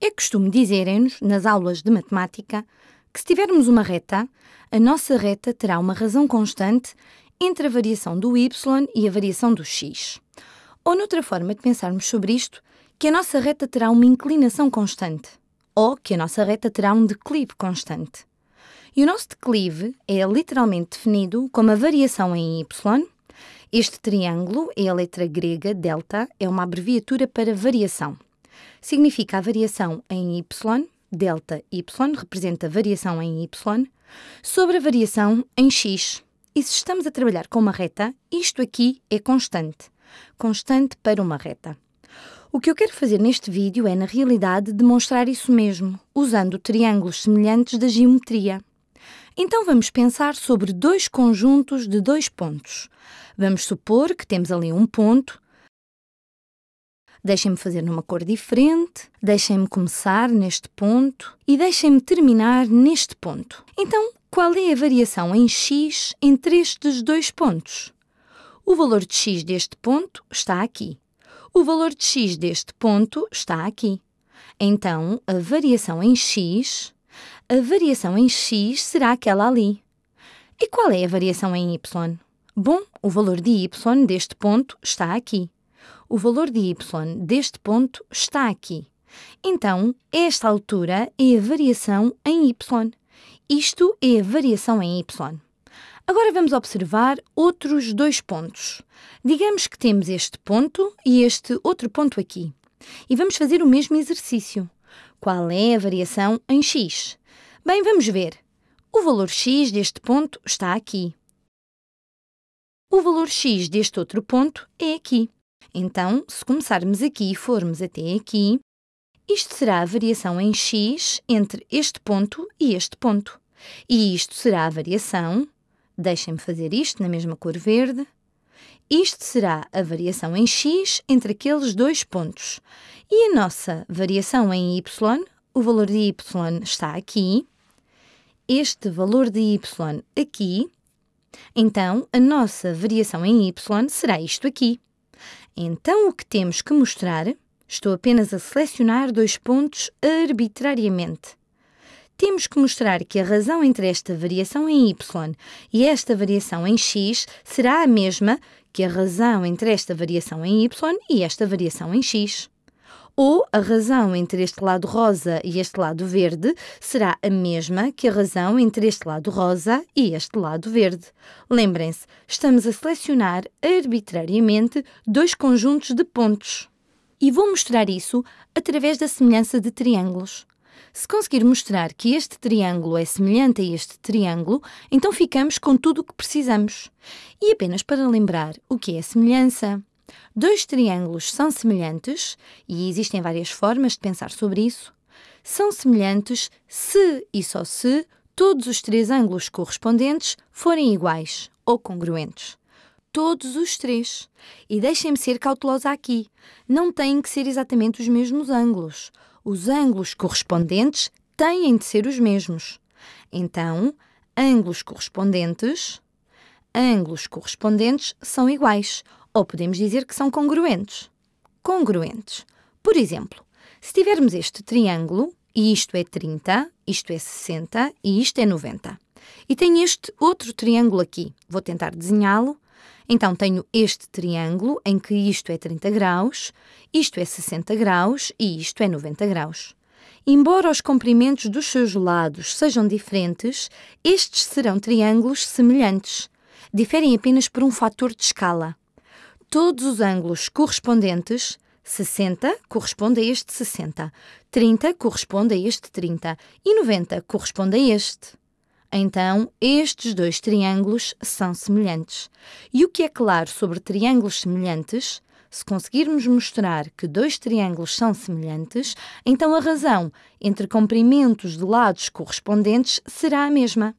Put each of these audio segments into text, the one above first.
É costume dizerem-nos, nas aulas de matemática, que se tivermos uma reta, a nossa reta terá uma razão constante entre a variação do y e a variação do x. Ou, noutra forma de pensarmos sobre isto, que a nossa reta terá uma inclinação constante, ou que a nossa reta terá um declive constante. E o nosso declive é literalmente definido como a variação em y. Este triângulo é a letra grega delta, é uma abreviatura para variação significa a variação em y, delta y representa a variação em y, sobre a variação em x. E se estamos a trabalhar com uma reta, isto aqui é constante. Constante para uma reta. O que eu quero fazer neste vídeo é, na realidade, demonstrar isso mesmo, usando triângulos semelhantes da geometria. Então vamos pensar sobre dois conjuntos de dois pontos. Vamos supor que temos ali um ponto Deixem-me fazer numa cor diferente, deixem-me começar neste ponto e deixem-me terminar neste ponto. Então, qual é a variação em x entre estes dois pontos? O valor de x deste ponto está aqui. O valor de x deste ponto está aqui. Então, a variação em x, a variação em x será aquela ali. E qual é a variação em y? Bom, o valor de y deste ponto está aqui o valor de y deste ponto está aqui. Então, esta altura é a variação em y. Isto é a variação em y. Agora vamos observar outros dois pontos. Digamos que temos este ponto e este outro ponto aqui. E vamos fazer o mesmo exercício. Qual é a variação em x? Bem, vamos ver. O valor x deste ponto está aqui. O valor x deste outro ponto é aqui. Então, se começarmos aqui e formos até aqui, isto será a variação em x entre este ponto e este ponto. E isto será a variação, deixem-me fazer isto na mesma cor verde, isto será a variação em x entre aqueles dois pontos. E a nossa variação em y, o valor de y está aqui, este valor de y aqui, então a nossa variação em y será isto aqui. Então, o que temos que mostrar, estou apenas a selecionar dois pontos arbitrariamente. Temos que mostrar que a razão entre esta variação em y e esta variação em x será a mesma que a razão entre esta variação em y e esta variação em x. Ou a razão entre este lado rosa e este lado verde será a mesma que a razão entre este lado rosa e este lado verde. Lembrem-se, estamos a selecionar arbitrariamente dois conjuntos de pontos. E vou mostrar isso através da semelhança de triângulos. Se conseguir mostrar que este triângulo é semelhante a este triângulo, então ficamos com tudo o que precisamos. E apenas para lembrar o que é semelhança. Dois triângulos são semelhantes, e existem várias formas de pensar sobre isso. São semelhantes se e só se todos os três ângulos correspondentes forem iguais ou congruentes. Todos os três. E deixem-me ser cautelosa aqui. Não têm que ser exatamente os mesmos ângulos. Os ângulos correspondentes têm de ser os mesmos. Então, ângulos correspondentes, ângulos correspondentes são iguais, ou podemos dizer que são congruentes. Congruentes. Por exemplo, se tivermos este triângulo, e isto é 30, isto é 60 e isto é 90. E tenho este outro triângulo aqui. Vou tentar desenhá-lo. Então, tenho este triângulo em que isto é 30 graus, isto é 60 graus e isto é 90 graus. Embora os comprimentos dos seus lados sejam diferentes, estes serão triângulos semelhantes. Diferem apenas por um fator de escala todos os ângulos correspondentes, 60 corresponde a este 60, 30 corresponde a este 30 e 90 corresponde a este. Então, estes dois triângulos são semelhantes. E o que é claro sobre triângulos semelhantes? Se conseguirmos mostrar que dois triângulos são semelhantes, então a razão entre comprimentos de lados correspondentes será a mesma.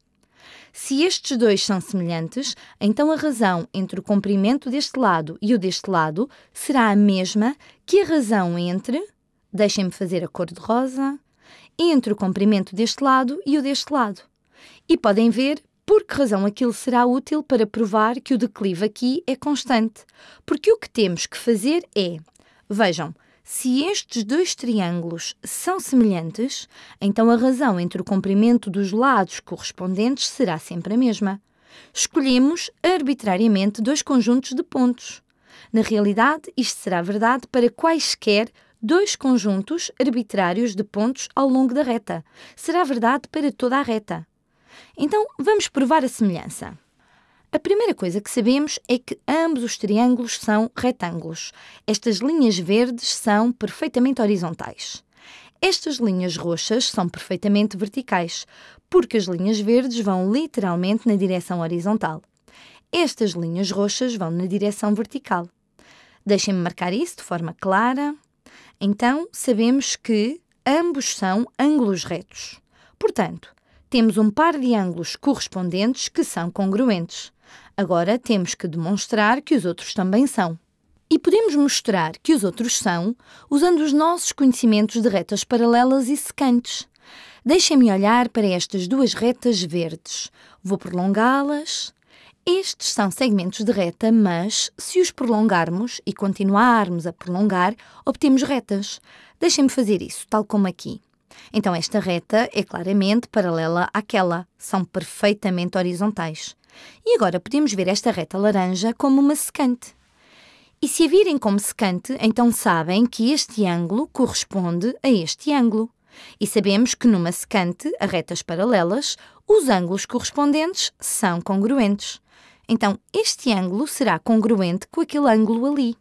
Se estes dois são semelhantes, então a razão entre o comprimento deste lado e o deste lado será a mesma que a razão entre, deixem-me fazer a cor de rosa, entre o comprimento deste lado e o deste lado. E podem ver por que razão aquilo será útil para provar que o declive aqui é constante. Porque o que temos que fazer é, vejam, Se estes dois triângulos são semelhantes, então a razão entre o comprimento dos lados correspondentes será sempre a mesma. Escolhemos arbitrariamente dois conjuntos de pontos. Na realidade, isto será verdade para quaisquer dois conjuntos arbitrários de pontos ao longo da reta. Será verdade para toda a reta. Então, vamos provar a semelhança. A primeira coisa que sabemos é que ambos os triângulos são retângulos. Estas linhas verdes são perfeitamente horizontais. Estas linhas roxas são perfeitamente verticais, porque as linhas verdes vão literalmente na direção horizontal. Estas linhas roxas vão na direção vertical. Deixem-me marcar isso de forma clara. Então, sabemos que ambos são ângulos retos. Portanto, temos um par de ângulos correspondentes que são congruentes. Agora temos que demonstrar que os outros também são. E podemos mostrar que os outros são usando os nossos conhecimentos de retas paralelas e secantes. Deixem-me olhar para estas duas retas verdes. Vou prolongá-las. Estes são segmentos de reta, mas se os prolongarmos e continuarmos a prolongar, obtemos retas. Deixem-me fazer isso, tal como aqui. Então, esta reta é claramente paralela àquela, são perfeitamente horizontais. E agora podemos ver esta reta laranja como uma secante. E se a virem como secante, então sabem que este ângulo corresponde a este ângulo. E sabemos que numa secante, a retas paralelas, os ângulos correspondentes são congruentes. Então, este ângulo será congruente com aquele ângulo ali.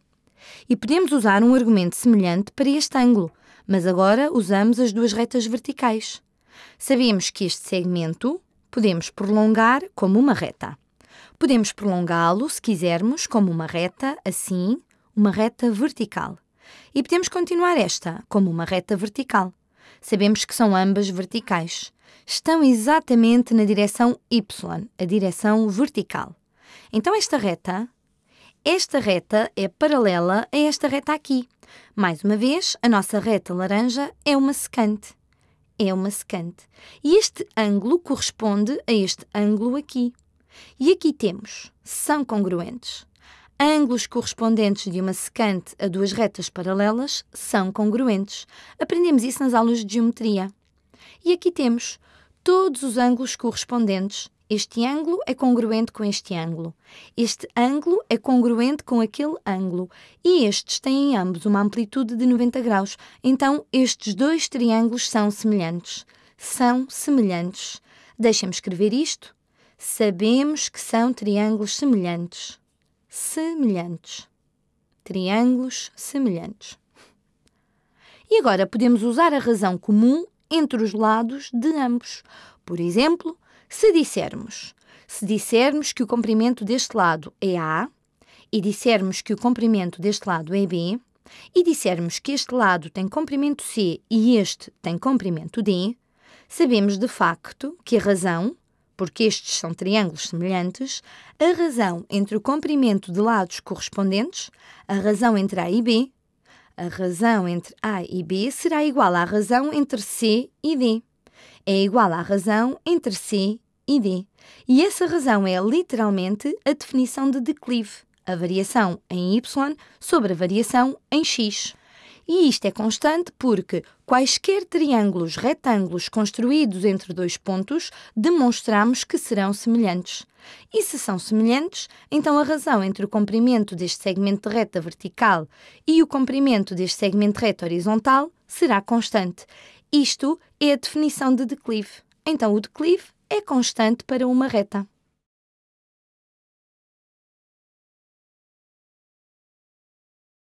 E podemos usar um argumento semelhante para este ângulo, mas agora usamos as duas retas verticais. Sabemos que este segmento podemos prolongar como uma reta. Podemos prolongá-lo, se quisermos, como uma reta, assim, uma reta vertical. E podemos continuar esta como uma reta vertical. Sabemos que são ambas verticais. Estão exatamente na direção y, a direção vertical. Então, esta reta, esta reta é paralela a esta reta aqui. Mais uma vez, a nossa reta laranja é uma secante é uma secante. E este ângulo corresponde a este ângulo aqui. E aqui temos, são congruentes. Ângulos correspondentes de uma secante a duas retas paralelas são congruentes. Aprendemos isso nas aulas de geometria. E aqui temos todos os ângulos correspondentes este ângulo é congruente com este ângulo. Este ângulo é congruente com aquele ângulo. E estes têm ambos uma amplitude de 90 graus. Então, estes dois triângulos são semelhantes. São semelhantes. Deixem-me escrever isto. Sabemos que são triângulos semelhantes. Semelhantes. Triângulos semelhantes. E agora podemos usar a razão comum entre os lados de ambos. Por exemplo, se dissermos, se dissermos que o comprimento deste lado é A e dissermos que o comprimento deste lado é B e dissermos que este lado tem comprimento C e este tem comprimento D, sabemos de facto que a razão, porque estes são triângulos semelhantes, a razão entre o comprimento de lados correspondentes, a razão entre A e B, a razão entre A e B será igual à razão entre C e D. É igual à razão entre C e D. E essa razão é literalmente a definição de declive, a variação em y sobre a variação em x. E isto é constante porque quaisquer triângulos retângulos construídos entre dois pontos demonstramos que serão semelhantes. E se são semelhantes, então a razão entre o comprimento deste segmento de reta vertical e o comprimento deste segmento de reta horizontal será constante. Isto é a definição de declive. Então, o declive é constante para uma reta.